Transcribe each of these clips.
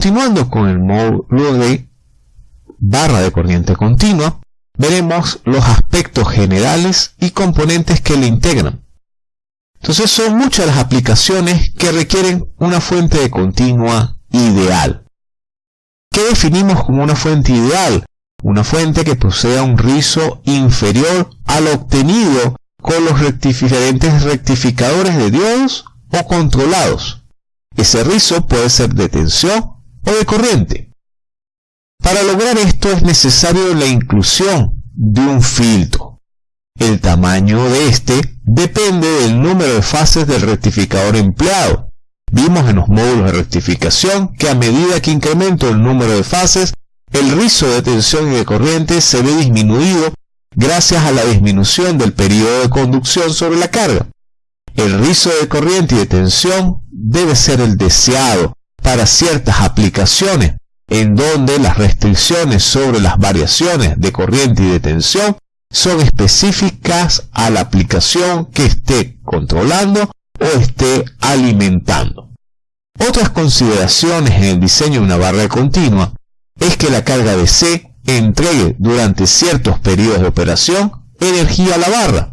Continuando con el módulo de barra de corriente continua, veremos los aspectos generales y componentes que le integran. Entonces son muchas las aplicaciones que requieren una fuente de continua ideal. ¿Qué definimos como una fuente ideal? Una fuente que posea un rizo inferior al obtenido con los diferentes rectificadores de diodos o controlados. Ese rizo puede ser de tensión o de corriente. Para lograr esto es necesario la inclusión de un filtro. El tamaño de este depende del número de fases del rectificador empleado. Vimos en los módulos de rectificación que a medida que incremento el número de fases, el rizo de tensión y de corriente se ve disminuido gracias a la disminución del periodo de conducción sobre la carga. El rizo de corriente y de tensión debe ser el deseado para ciertas aplicaciones en donde las restricciones sobre las variaciones de corriente y de tensión son específicas a la aplicación que esté controlando o esté alimentando. Otras consideraciones en el diseño de una barra continua es que la carga de C entregue durante ciertos periodos de operación energía a la barra.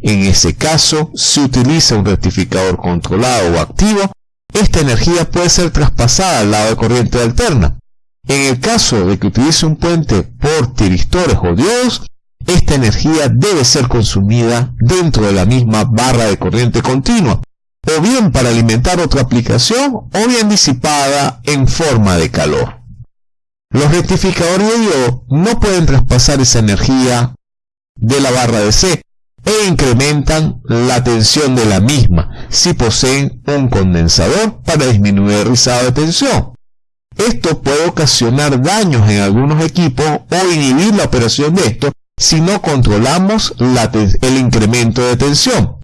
En ese caso, si utiliza un rectificador controlado o activo, esta energía puede ser traspasada al lado de corriente alterna. En el caso de que utilice un puente por tiristores o diodos, esta energía debe ser consumida dentro de la misma barra de corriente continua, o bien para alimentar otra aplicación, o bien disipada en forma de calor. Los rectificadores de diodo no pueden traspasar esa energía de la barra de C e incrementan la tensión de la misma si poseen un condensador para disminuir el rizado de tensión. Esto puede ocasionar daños en algunos equipos o inhibir la operación de estos si no controlamos el incremento de tensión.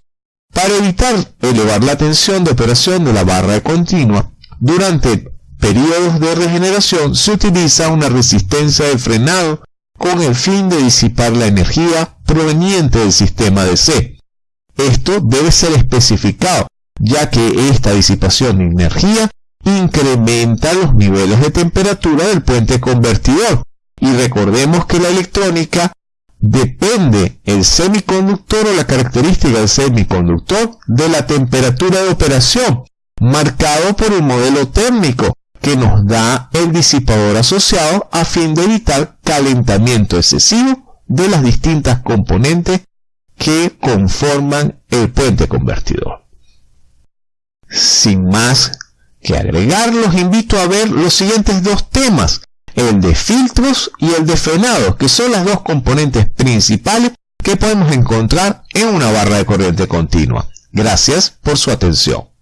Para evitar elevar la tensión de operación de la barra continua, durante periodos de regeneración se utiliza una resistencia de frenado con el fin de disipar la energía proveniente del sistema de C. Esto debe ser especificado, ya que esta disipación de energía incrementa los niveles de temperatura del puente convertidor. Y recordemos que la electrónica depende el semiconductor o la característica del semiconductor de la temperatura de operación, marcado por el modelo térmico que nos da el disipador asociado a fin de evitar calentamiento excesivo de las distintas componentes que conforman el puente convertidor. Sin más que agregar, los invito a ver los siguientes dos temas, el de filtros y el de frenado, que son las dos componentes principales que podemos encontrar en una barra de corriente continua. Gracias por su atención.